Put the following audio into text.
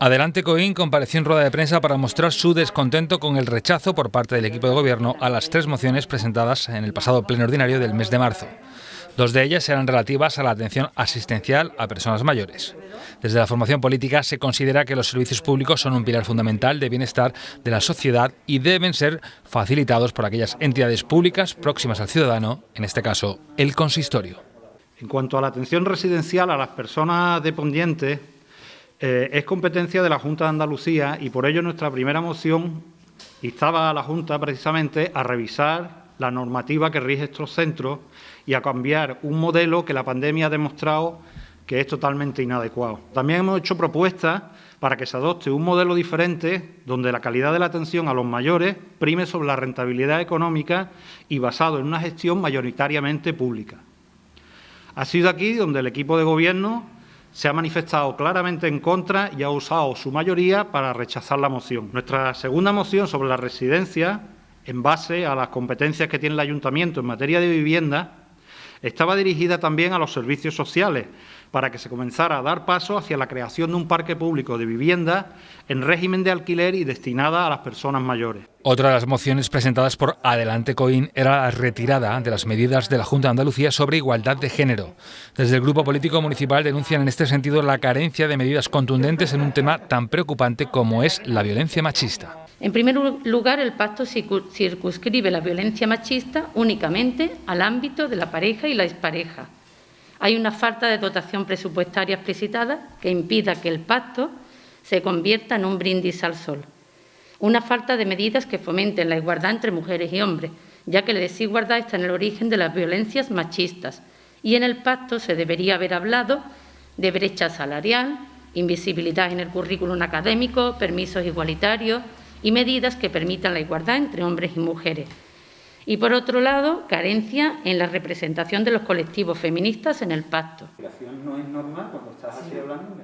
Adelante Coín compareció en rueda de prensa para mostrar su descontento con el rechazo por parte del equipo de gobierno a las tres mociones presentadas en el pasado pleno ordinario del mes de marzo. Dos de ellas eran relativas a la atención asistencial a personas mayores. Desde la formación política se considera que los servicios públicos son un pilar fundamental de bienestar de la sociedad y deben ser facilitados por aquellas entidades públicas próximas al ciudadano, en este caso el consistorio. En cuanto a la atención residencial a las personas dependientes, eh, es competencia de la Junta de Andalucía y por ello nuestra primera moción instaba a la Junta precisamente a revisar la normativa que rige estos centros y a cambiar un modelo que la pandemia ha demostrado que es totalmente inadecuado. También hemos hecho propuestas para que se adopte un modelo diferente donde la calidad de la atención a los mayores prime sobre la rentabilidad económica y basado en una gestión mayoritariamente pública. Ha sido aquí donde el equipo de Gobierno se ha manifestado claramente en contra y ha usado su mayoría para rechazar la moción. Nuestra segunda moción sobre la residencia, en base a las competencias que tiene el Ayuntamiento en materia de vivienda, estaba dirigida también a los servicios sociales, para que se comenzara a dar paso hacia la creación de un parque público de vivienda en régimen de alquiler y destinada a las personas mayores. Otra de las mociones presentadas por Adelante Coín era la retirada de las medidas de la Junta de Andalucía sobre igualdad de género. Desde el Grupo Político Municipal denuncian en este sentido la carencia de medidas contundentes en un tema tan preocupante como es la violencia machista. En primer lugar, el pacto circunscribe la violencia machista únicamente al ámbito de la pareja y la expareja. Hay una falta de dotación presupuestaria explicitada que impida que el pacto se convierta en un brindis al sol. Una falta de medidas que fomenten la igualdad entre mujeres y hombres, ya que la desigualdad está en el origen de las violencias machistas. Y en el pacto se debería haber hablado de brecha salarial, invisibilidad en el currículum académico, permisos igualitarios, y medidas que permitan la igualdad entre hombres y mujeres. Y, por otro lado, carencia en la representación de los colectivos feministas en el pacto. no es normal cuando estás así hablando,